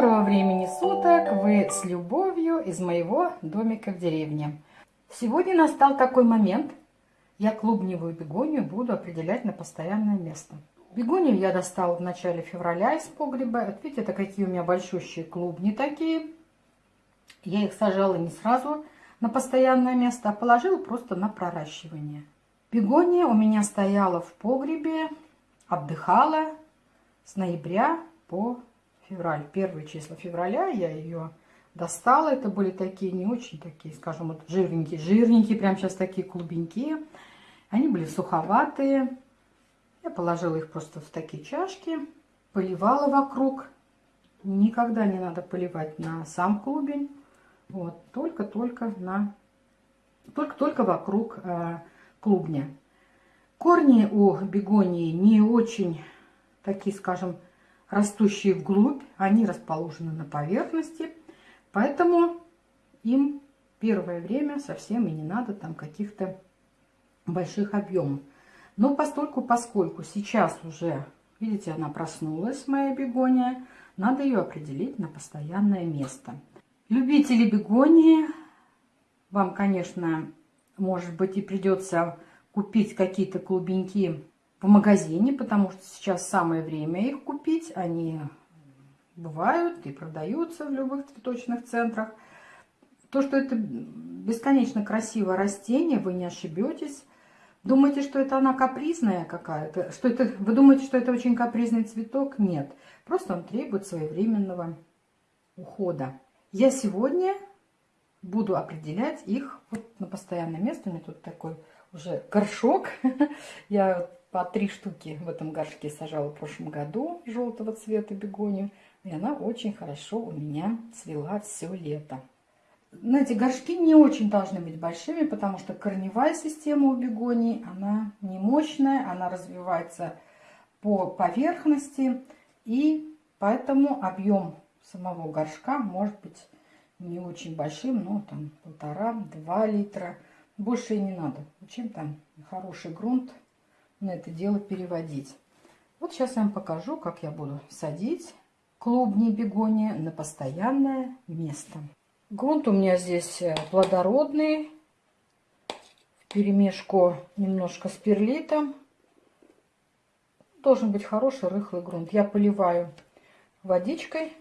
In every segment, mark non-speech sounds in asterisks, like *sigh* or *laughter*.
Доброго времени суток! Вы с любовью из моего домика в деревне. Сегодня настал такой момент. Я клубневую бегонию буду определять на постоянное место. Бегонию я достала в начале февраля из погреба. Вот видите, это какие у меня большущие клубни такие. Я их сажала не сразу на постоянное место, а положила просто на проращивание. Бегония у меня стояла в погребе, отдыхала с ноября по февраль, первые числа февраля я ее достала. Это были такие не очень такие, скажем, вот жирненькие, жирненькие, прям сейчас такие клубенькие. Они были суховатые. Я положила их просто в такие чашки, поливала вокруг. Никогда не надо поливать на сам клубень. Вот, только-только на, только-только вокруг э, клубня. Корни у бегонии не очень такие, скажем, растущие вглубь, они расположены на поверхности, поэтому им первое время совсем и не надо там каких-то больших объемов. Но постольку, поскольку сейчас уже, видите, она проснулась, моя бегония, надо ее определить на постоянное место. Любители бегонии, вам, конечно, может быть и придется купить какие-то клубеньки в магазине, потому что сейчас самое время их купить. Они бывают и продаются в любых цветочных центрах. То, что это бесконечно красивое растение, вы не ошибетесь. Думаете, что это она капризная какая-то? Что это, вы думаете, что это очень капризный цветок? Нет. Просто он требует своевременного ухода. Я сегодня буду определять их вот на постоянное место. У меня тут такой уже горшок. *laughs* Я по три штуки в этом горшке сажала в прошлом году желтого цвета бегонию. И она очень хорошо у меня цвела все лето. Знаете, горшки не очень должны быть большими, потому что корневая система у бегонии, она не мощная, она развивается по поверхности. И поэтому объем самого горшка может быть не очень большим, но там полтора-два литра. Больше и не надо. Чем там хороший грунт на это дело переводить. Вот сейчас я вам покажу, как я буду садить клубни бегония на постоянное место. Грунт у меня здесь э, плодородный, в перемешку немножко с перлитом. Должен быть хороший рыхлый грунт. Я поливаю водичкой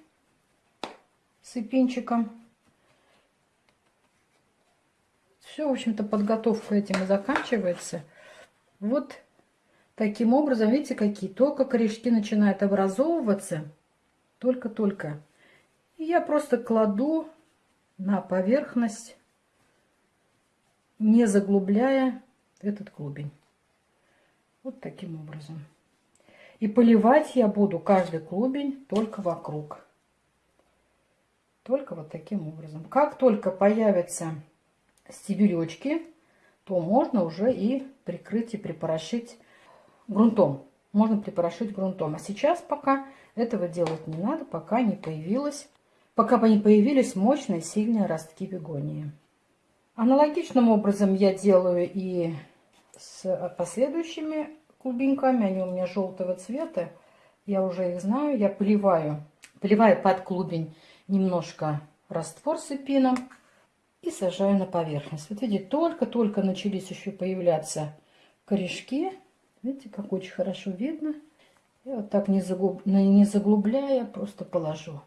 сыпинчиком. Все, в общем-то, подготовка этим и заканчивается. Вот Таким образом, видите, какие только корешки начинают образовываться, только-только. И я просто кладу на поверхность, не заглубляя этот клубень. Вот таким образом. И поливать я буду каждый клубень только вокруг. Только вот таким образом. Как только появятся стебелечки, то можно уже и прикрыть и припорошить грунтом. Можно припорошить грунтом. А сейчас пока этого делать не надо, пока не появилась, пока не появились мощные сильные ростки бегонии. Аналогичным образом я делаю и с последующими клубеньками. Они у меня желтого цвета. Я уже их знаю. Я поливаю, поливаю под клубень немножко раствор с эпином и сажаю на поверхность. Вот видите, только-только начались еще появляться корешки. Видите, как очень хорошо видно. Я вот так не, заглуб... не заглубляя, просто положу.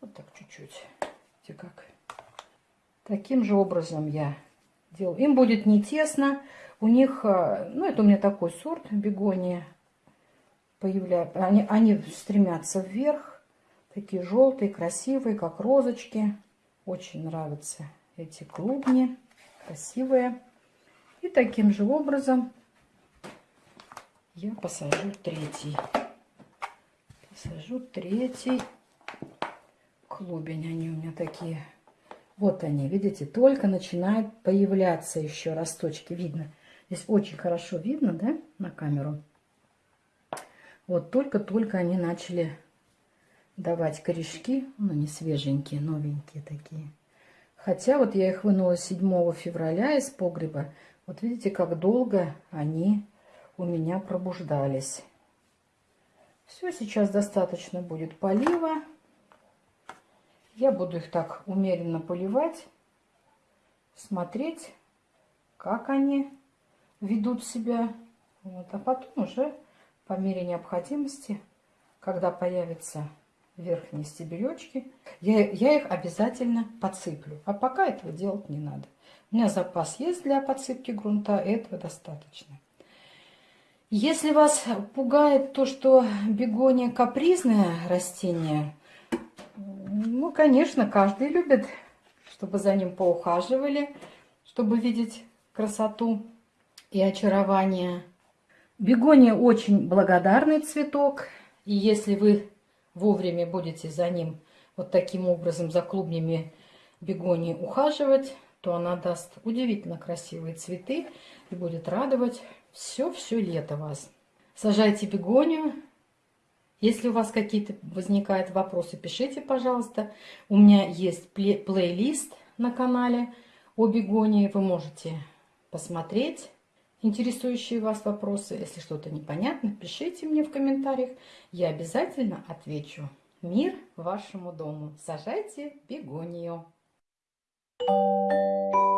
Вот так чуть-чуть. Видите, как. Таким же образом я делаю. Им будет не тесно. У них, а, ну это у меня такой сорт бегония. Появляют, они, они стремятся вверх. Такие желтые, красивые, как розочки. Очень нравятся эти клубни. Красивые. И таким же образом я посажу третий. Посажу третий клубень. Они у меня такие. Вот они, видите, только начинают появляться еще росточки. Видно. Здесь очень хорошо видно, да, на камеру. Вот только-только они начали давать корешки. Ну, не свеженькие, новенькие такие. Хотя вот я их вынула 7 февраля из погреба. Вот видите, как долго они у меня пробуждались. Все, сейчас достаточно будет полива. Я буду их так умеренно поливать, смотреть, как они ведут себя. Вот. А потом уже по мере необходимости, когда появятся верхние стебелечки, я, я их обязательно подсыплю. А пока этого делать не надо. У меня запас есть для подсыпки грунта, этого достаточно. Если вас пугает то, что бегония капризное растение, ну, конечно, каждый любит, чтобы за ним поухаживали, чтобы видеть красоту и очарование. Бегония очень благодарный цветок, и если вы вовремя будете за ним вот таким образом, за клубнями бегонии ухаживать, то она даст удивительно красивые цветы и будет радовать все-все лето вас. Сажайте бегонию. Если у вас какие-то возникают вопросы, пишите, пожалуйста. У меня есть плей плейлист на канале о бегонии. Вы можете посмотреть интересующие вас вопросы. Если что-то непонятно, пишите мне в комментариях. Я обязательно отвечу. Мир вашему дому. Сажайте бегонию. Thank you.